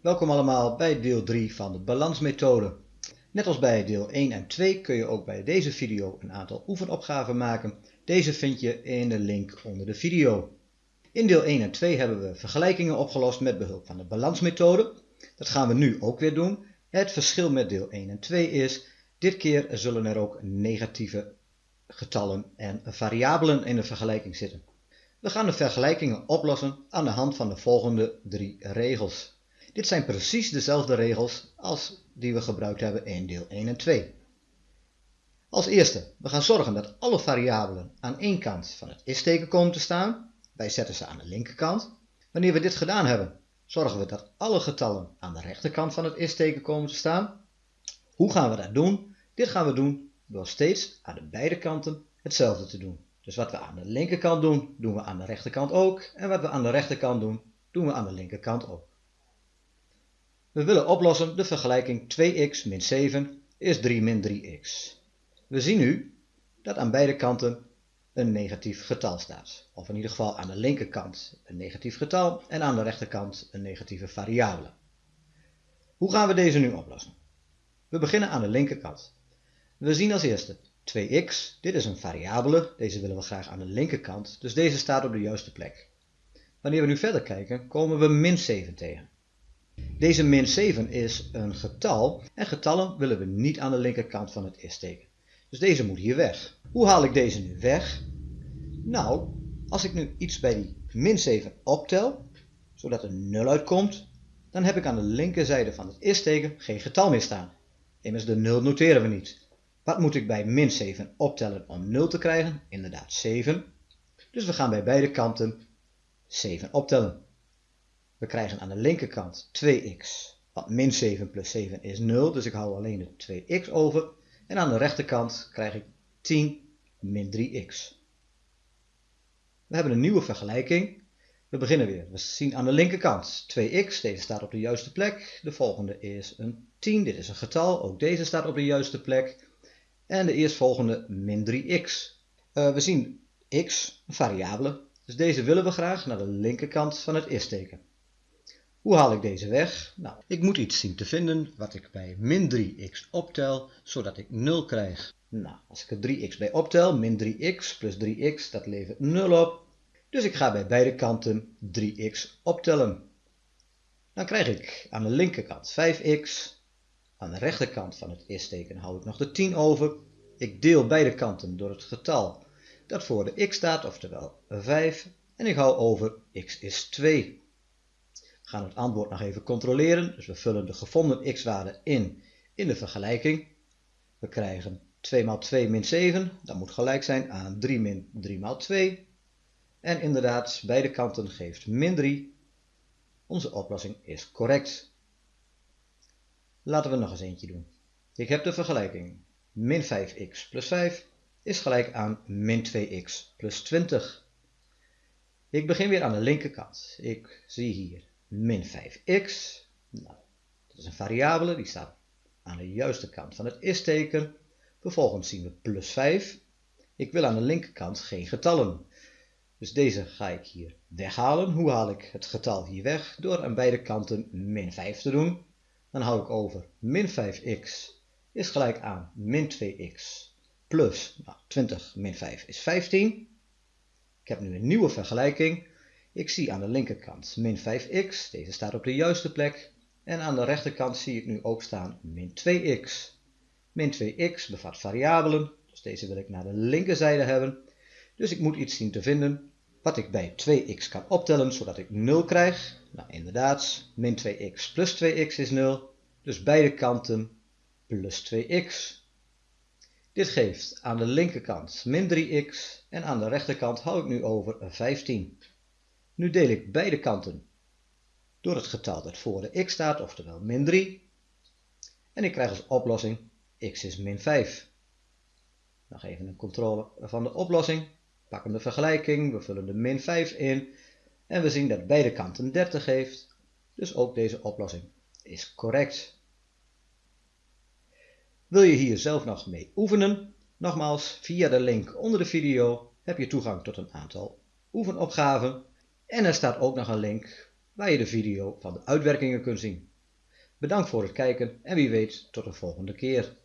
Welkom allemaal bij deel 3 van de balansmethode. Net als bij deel 1 en 2 kun je ook bij deze video een aantal oefenopgaven maken. Deze vind je in de link onder de video. In deel 1 en 2 hebben we vergelijkingen opgelost met behulp van de balansmethode. Dat gaan we nu ook weer doen. Het verschil met deel 1 en 2 is, dit keer zullen er ook negatieve getallen en variabelen in de vergelijking zitten. We gaan de vergelijkingen oplossen aan de hand van de volgende drie regels. Dit zijn precies dezelfde regels als die we gebruikt hebben in deel 1 en 2. Als eerste, we gaan zorgen dat alle variabelen aan één kant van het is-teken komen te staan. Wij zetten ze aan de linkerkant. Wanneer we dit gedaan hebben, zorgen we dat alle getallen aan de rechterkant van het is-teken komen te staan. Hoe gaan we dat doen? Dit gaan we doen door steeds aan de beide kanten hetzelfde te doen. Dus wat we aan de linkerkant doen, doen we aan de rechterkant ook. En wat we aan de rechterkant doen, doen we aan de linkerkant ook. We willen oplossen de vergelijking 2x min 7 is 3 min 3x. We zien nu dat aan beide kanten een negatief getal staat. Of in ieder geval aan de linkerkant een negatief getal en aan de rechterkant een negatieve variabele. Hoe gaan we deze nu oplossen? We beginnen aan de linkerkant. We zien als eerste 2x, dit is een variabele, deze willen we graag aan de linkerkant, dus deze staat op de juiste plek. Wanneer we nu verder kijken, komen we min 7 tegen. Deze min 7 is een getal en getallen willen we niet aan de linkerkant van het is-teken. Dus deze moet hier weg. Hoe haal ik deze nu weg? Nou, als ik nu iets bij die min 7 optel, zodat er 0 uitkomt, dan heb ik aan de linkerzijde van het is-teken geen getal meer staan. Immers de 0 noteren we niet. Wat moet ik bij min 7 optellen om 0 te krijgen? Inderdaad 7. Dus we gaan bij beide kanten 7 optellen. We krijgen aan de linkerkant 2x, want min 7 plus 7 is 0, dus ik hou alleen de 2x over. En aan de rechterkant krijg ik 10 min 3x. We hebben een nieuwe vergelijking. We beginnen weer. We zien aan de linkerkant 2x, deze staat op de juiste plek. De volgende is een 10, dit is een getal, ook deze staat op de juiste plek. En de eerstvolgende min 3x. Uh, we zien x, een variabele, dus deze willen we graag naar de linkerkant van het is-teken. Hoe haal ik deze weg? Nou, ik moet iets zien te vinden wat ik bij min 3x optel, zodat ik 0 krijg. Nou, als ik er 3x bij optel, min 3x plus 3x, dat levert 0 op. Dus ik ga bij beide kanten 3x optellen. Dan krijg ik aan de linkerkant 5x. Aan de rechterkant van het is-teken hou ik nog de 10 over. Ik deel beide kanten door het getal dat voor de x staat, oftewel 5. En ik hou over x is 2 gaan het antwoord nog even controleren. Dus we vullen de gevonden x-waarde in in de vergelijking. We krijgen 2 maal 2 min 7. Dat moet gelijk zijn aan 3 min 3 maal 2. En inderdaad, beide kanten geeft min 3. Onze oplossing is correct. Laten we nog eens eentje doen. Ik heb de vergelijking. Min 5x plus 5 is gelijk aan min 2x plus 20. Ik begin weer aan de linkerkant. Ik zie hier min 5x. Nou, dat is een variabele, die staat aan de juiste kant van het is-teken. Vervolgens zien we plus 5. Ik wil aan de linkerkant geen getallen. Dus deze ga ik hier weghalen. Hoe haal ik het getal hier weg? Door aan beide kanten min 5 te doen. Dan hou ik over min 5x is gelijk aan min 2x plus nou, 20 min 5 is 15. Ik heb nu een nieuwe vergelijking. Ik zie aan de linkerkant min 5x, deze staat op de juiste plek. En aan de rechterkant zie ik nu ook staan min 2x. Min 2x bevat variabelen, dus deze wil ik naar de linkerzijde hebben. Dus ik moet iets zien te vinden wat ik bij 2x kan optellen, zodat ik 0 krijg. Nou inderdaad, min 2x plus 2x is 0, dus beide kanten plus 2x. Dit geeft aan de linkerkant min 3x en aan de rechterkant hou ik nu over 15. Nu deel ik beide kanten door het getal dat voor de x staat, oftewel min 3. En ik krijg als oplossing x is min 5. Nog even een controle van de oplossing. Pakken de vergelijking, we vullen de min 5 in. En we zien dat beide kanten 30 geeft. Dus ook deze oplossing is correct. Wil je hier zelf nog mee oefenen? Nogmaals, via de link onder de video heb je toegang tot een aantal oefenopgaven en er staat ook nog een link waar je de video van de uitwerkingen kunt zien. Bedankt voor het kijken en wie weet tot de volgende keer.